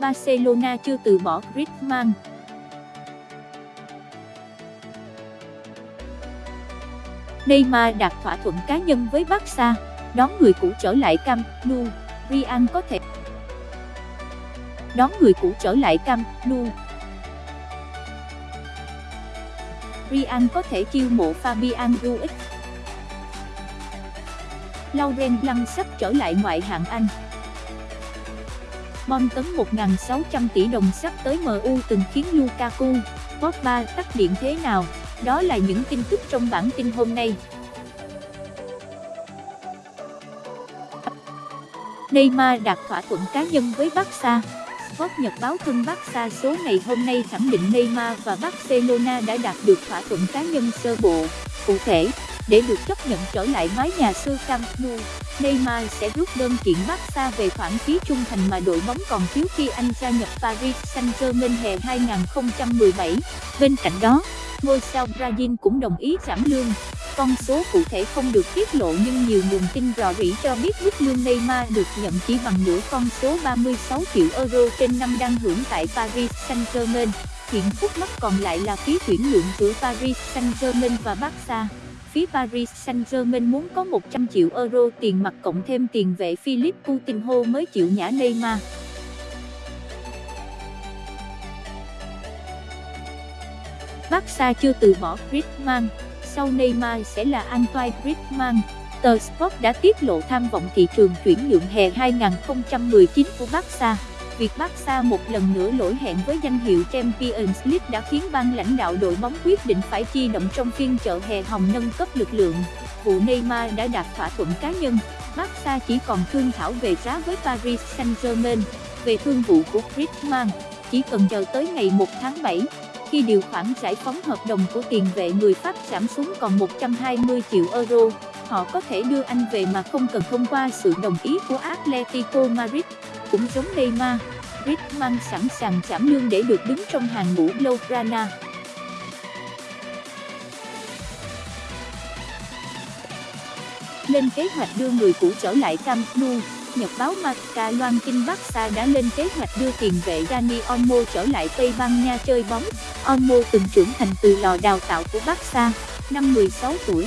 Barcelona chưa từ bỏ Griezmann. Neymar đạt thỏa thuận cá nhân với Barca, đón người cũ trở lại Camp Nou, Real có thể đón người cũ trở lại Camp Nou. Real có thể chiêu mộ Fabian Ruiz. Lauren Blanc sắp trở lại ngoại hạng Anh. Bon tấn 1.600 tỷ đồng sắp tới MU từng khiến Lukaku, Pogba tắt điện thế nào? Đó là những tin tức trong bản tin hôm nay. Neymar đạt thỏa thuận cá nhân với Barca. Sport Nhật báo thân Barca số ngày hôm nay khẳng định Neymar và Barcelona đã đạt được thỏa thuận cá nhân sơ bộ. Cụ thể, để được chấp nhận trở lại mái nhà xưa Camp Nou, Neymar sẽ rút đơn kiện Barca về khoản phí trung thành mà đội bóng còn thiếu khi anh gia nhập Paris Saint-Germain hè 2017. Bên cạnh đó, ngôi sao Brazil cũng đồng ý giảm lương. Con số cụ thể không được tiết lộ nhưng nhiều nguồn tin rò rỉ cho biết mức lương Neymar được nhận chỉ bằng nửa con số 36 triệu euro trên năm đang hưởng tại Paris Saint-Germain. Hiện khúc mắc còn lại là phí chuyển nhượng giữa Paris Saint-Germain và Barca. Phía Paris Saint-Germain muốn có 100 triệu euro tiền mặt cộng thêm tiền vệ Philippe Coutinho mới chịu nhả Neymar. Barca chưa từ bỏ Griezmann, sau Neymar sẽ là Antoine Griezmann. Tờ Sport đã tiết lộ tham vọng thị trường chuyển nhượng hè 2019 của Barca. Việc Barca một lần nữa lỗi hẹn với danh hiệu Champions League đã khiến ban lãnh đạo đội bóng quyết định phải chi động trong phiên chợ hè hồng nâng cấp lực lượng. Vụ Neymar đã đạt thỏa thuận cá nhân, Barca chỉ còn thương thảo về giá với Paris Saint-Germain. Về thương vụ của Griezmann, chỉ cần chờ tới ngày 1 tháng 7, khi điều khoản giải phóng hợp đồng của tiền vệ người Pháp giảm xuống còn 120 triệu euro, họ có thể đưa anh về mà không cần thông qua sự đồng ý của Atletico Madrid. Cũng giống Neymar, Griezmann sẵn sàng giảm lương để được đứng trong hàng ngũ Blaugrana. Lên kế hoạch đưa người cũ trở lại Camp Nou, Nhật báo Marca loan tin Barca đã lên kế hoạch đưa tiền vệ Dani Olmo trở lại Tây Ban Nha chơi bóng. Olmo từng trưởng thành từ lò đào tạo của Barca, năm 16 tuổi,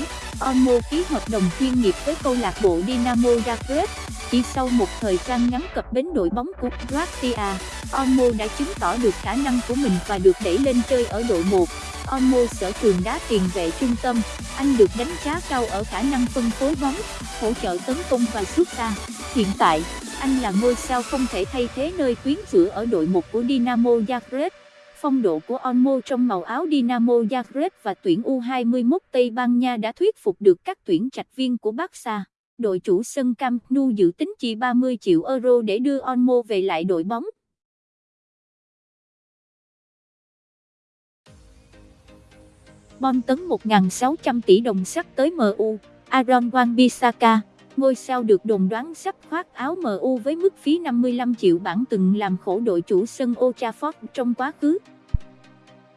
Olmo ký hợp đồng chuyên nghiệp với câu lạc bộ Dinamo Zagreb. Chỉ sau một thời gian ngắn cập bến đội bóng của Croatia, Olmo đã chứng tỏ được khả năng của mình và được đẩy lên chơi ở đội 1. Olmo sở trường đá tiền vệ trung tâm, anh được đánh giá cao ở khả năng phân phối bóng, hỗ trợ tấn công và sút xa. Hiện tại, anh là ngôi sao không thể thay thế nơi tuyến giữa ở đội 1 của Dinamo Zagreb. Phong độ của Olmo trong màu áo Dinamo Zagreb và tuyển U21 Tây Ban Nha đã thuyết phục được các tuyển trạch viên của Barca. Đội chủ sân Camp Nou dự tính chi 30 triệu euro để đưa Olmo về lại đội bóng. Bom tấn 1.600 tỷ đồng sắp tới MU, Aaron Wan-Bissaka, ngôi sao được đồn đoán sắp khoác áo MU với mức phí 55 triệu bảng từng làm khổ đội chủ sân Old Trafford trong quá khứ.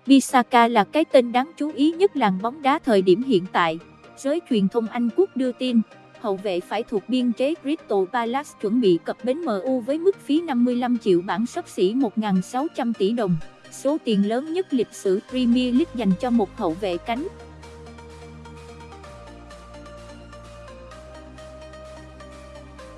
Bissaka là cái tên đáng chú ý nhất làng bóng đá thời điểm hiện tại. Giới truyền thông Anh Quốc đưa tin, hậu vệ phải thuộc biên chế Crystal Palace chuẩn bị cập bến MU với mức phí 55 triệu bảng sấp xỉ 1.600 tỷ đồng, số tiền lớn nhất lịch sử Premier League dành cho một hậu vệ cánh.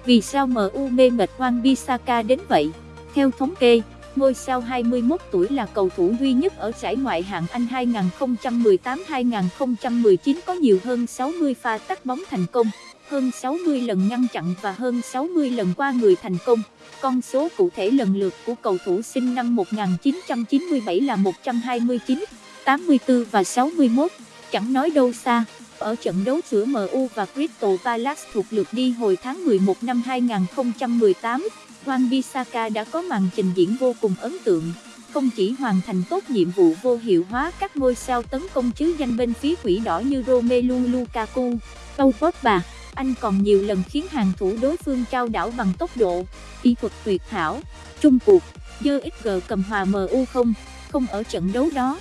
Vì sao MU mê mệt Juan Bissaka đến vậy? Theo thống kê, ngôi sao 21 tuổi là cầu thủ duy nhất ở giải ngoại hạng Anh 2018-2019 có nhiều hơn 60 pha tắt bóng thành công, hơn 60 lần ngăn chặn và hơn 60 lần qua người thành công. Con số cụ thể lần lượt của cầu thủ sinh năm 1997 là 129, 84 và 61, chẳng nói đâu xa. Ở trận đấu giữa MU và Crystal Palace thuộc lượt đi hồi tháng 11 năm 2018, Juan Bisaka đã có màn trình diễn vô cùng ấn tượng. Không chỉ hoàn thành tốt nhiệm vụ vô hiệu hóa các ngôi sao tấn công chứ danh bên phía quỷ đỏ như Romelu Lukaku, Paul Pogba, anh còn nhiều lần khiến hàng thủ đối phương trao đảo bằng tốc độ, kỹ thuật tuyệt hảo. Trung cuộc, dơ XG cầm hòa MU không, không ở trận đấu đó.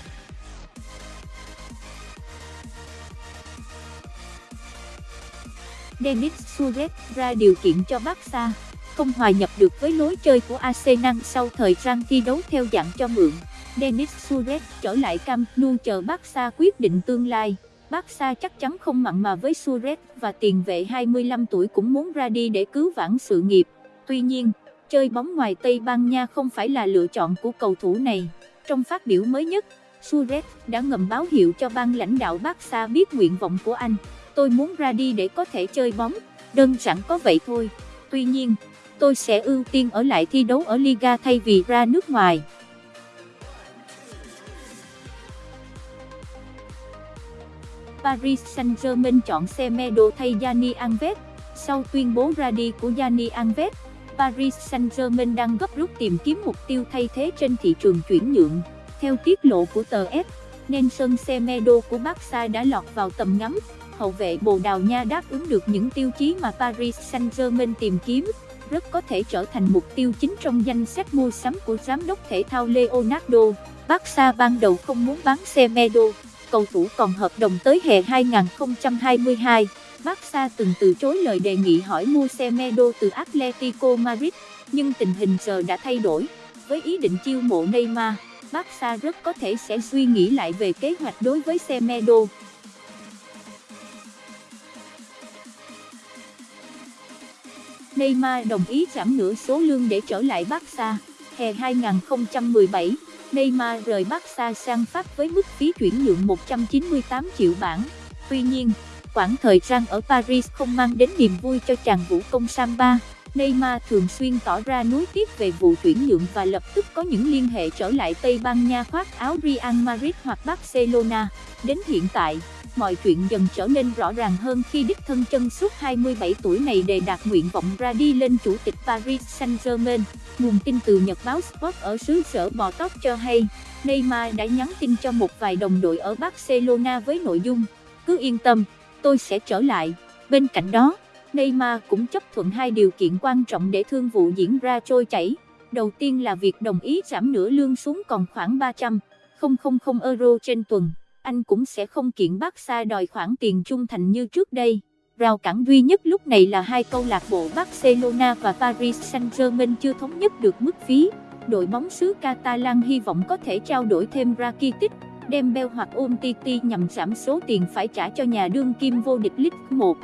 Denis Suarez ra điều kiện cho Barca, không hòa nhập được với lối chơi của Arsenal sau thời gian thi đấu theo dạng cho mượn. Denis Suarez trở lại Camp Nou chờ Barca quyết định tương lai. Barca chắc chắn không mặn mà với Suarez và tiền vệ 25 tuổi cũng muốn ra đi để cứu vãn sự nghiệp. Tuy nhiên, chơi bóng ngoài Tây Ban Nha không phải là lựa chọn của cầu thủ này. Trong phát biểu mới nhất, Suarez đã ngầm báo hiệu cho ban lãnh đạo Barca biết nguyện vọng của anh. Tôi muốn ra đi để có thể chơi bóng, đơn giản có vậy thôi. Tuy nhiên, tôi sẽ ưu tiên ở lại thi đấu ở Liga thay vì ra nước ngoài. Paris Saint-Germain chọn Semedo thay Gianni Alves. Sau tuyên bố ra đi của Gianni Alves, Paris Saint-Germain đang gấp rút tìm kiếm mục tiêu thay thế trên thị trường chuyển nhượng. Theo tiết lộ của tờ S, Nelson Semedo của Barca đã lọt vào tầm ngắm. Hậu vệ Bồ Đào Nha đáp ứng được những tiêu chí mà Paris Saint-Germain tìm kiếm, rất có thể trở thành mục tiêu chính trong danh sách mua sắm của giám đốc thể thao Leonardo. Barca ban đầu không muốn bán Semedo, cầu thủ còn hợp đồng tới hè 2022. Barca từng từ chối lời đề nghị hỏi mua Semedo từ Atletico Madrid, nhưng tình hình giờ đã thay đổi. Với ý định chiêu mộ Neymar, Barca rất có thể sẽ suy nghĩ lại về kế hoạch đối với Semedo. Neymar đồng ý giảm nửa số lương để trở lại Barca. Hè 2017, Neymar rời Barca sang Pháp với mức phí chuyển nhượng 198 triệu bảng. Tuy nhiên, quãng thời gian ở Paris không mang đến niềm vui cho chàng vũ công Samba. Neymar thường xuyên tỏ ra nuối tiếc về vụ chuyển nhượng và lập tức có những liên hệ trở lại Tây Ban Nha khoác áo Real Madrid hoặc Barcelona. Đến hiện tại, mọi chuyện dần trở nên rõ ràng hơn khi đích thân chân suốt 27 tuổi này đề đạt nguyện vọng ra đi lên chủ tịch Paris Saint-Germain. Nguồn tin từ Nhật báo Sport ở xứ sở bò tóc cho hay, Neymar đã nhắn tin cho một vài đồng đội ở Barcelona với nội dung, cứ yên tâm, tôi sẽ trở lại. Bên cạnh đó, Neymar cũng chấp thuận hai điều kiện quan trọng để thương vụ diễn ra trôi chảy. Đầu tiên là việc đồng ý giảm nửa lương xuống còn khoảng 300 000 euro trên tuần. Anh cũng sẽ không kiện Barca đòi khoản tiền trung thành như trước đây. Rào cản duy nhất lúc này là hai câu lạc bộ Barcelona và Paris Saint-Germain chưa thống nhất được mức phí. Đội bóng xứ Catalan hy vọng có thể trao đổi thêm Rakitic, Dembele hoặc Umtiti nhằm giảm số tiền phải trả cho nhà đương kim vô địch League 1.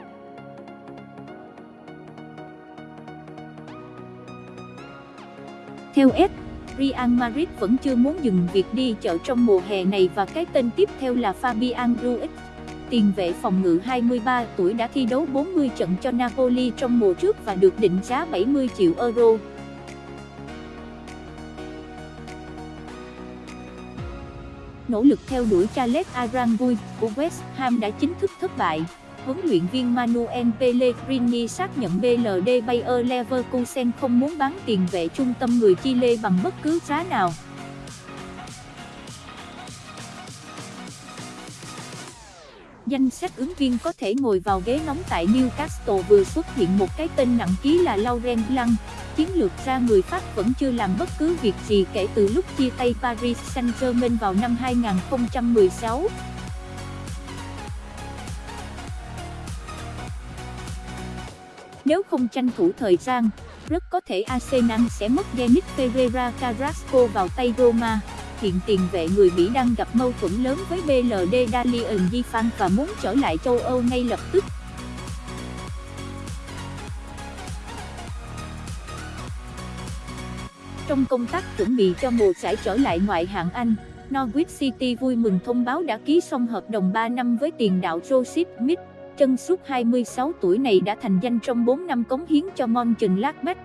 Theo S, Real Madrid vẫn chưa muốn dừng việc đi chợ trong mùa hè này và cái tên tiếp theo là Fabian Ruiz. Tiền vệ phòng ngự 23 tuổi đã thi đấu 40 trận cho Napoli trong mùa trước và được định giá 70 triệu euro. Nỗ lực theo đuổi Charles Aranguiz của West Ham đã chính thức thất bại huấn luyện viên Manuel Pellegrini xác nhận BLD Bayer Leverkusen không muốn bán tiền vệ trung tâm người Chile bằng bất cứ giá nào. Danh sách ứng viên có thể ngồi vào ghế nóng tại Newcastle vừa xuất hiện một cái tên nặng ký là Laurent Blanc. Chiến lược ra người Pháp vẫn chưa làm bất cứ việc gì kể từ lúc chia tay Paris Saint-Germain vào năm 2016. Nếu không tranh thủ thời gian, rất có thể Arsenal sẽ mất Denis Pereira Carrasco vào tay Roma. Hiện tiền vệ người Mỹ đang gặp mâu thuẫn lớn với BLD Dalian Gifan và muốn trở lại châu Âu ngay lập tức. Trong công tác chuẩn bị cho mùa giải trở lại ngoại hạng Anh, Norwich City vui mừng thông báo đã ký xong hợp đồng 3 năm với tiền đạo Joseph Smith chân suốt 26 tuổi này đã thành danh trong 4 năm cống hiến cho Mönchengladbach.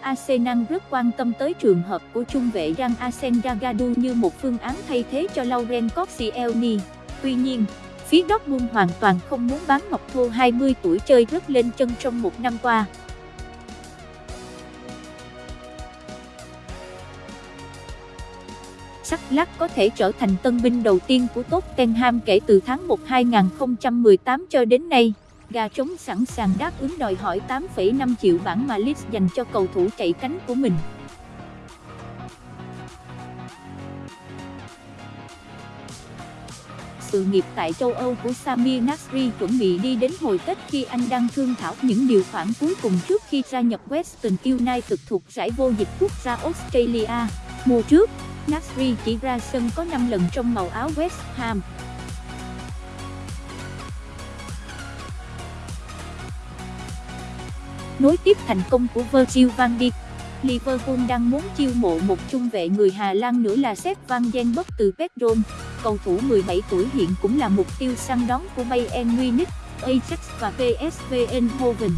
Arsenal rất quan tâm tới trường hợp của trung vệ Jan Asenjagadu như một phương án thay thế cho Laurent Koscielny. Tuy nhiên, phía Dortmund hoàn toàn không muốn bán Ngọc Thô 20 tuổi chơi rất lên chân trong một năm qua. Lắc có thể trở thành tân binh đầu tiên của Tottenham kể từ tháng 1 2018 cho đến nay. Gà trống sẵn sàng đáp ứng đòi hỏi 8,5 triệu bảng mà Leeds dành cho cầu thủ chạy cánh của mình. sự nghiệp tại châu Âu của Samir Nasri chuẩn bị đi đến hồi Tết khi anh đang thương thảo những điều khoản cuối cùng trước khi gia nhập Western United thuộc giải vô địch quốc gia Australia. Mùa trước, Nasri chỉ ra sân có 5 lần trong màu áo West Ham. Nối tiếp thành công của Virgil van Dijk, Liverpool đang muốn chiêu mộ một trung vệ người Hà Lan nữa là Sepp van den từ Petron. Cầu thủ 17 tuổi hiện cũng là mục tiêu săn đón của Bayern Munich, Ajax và PSV Eindhoven.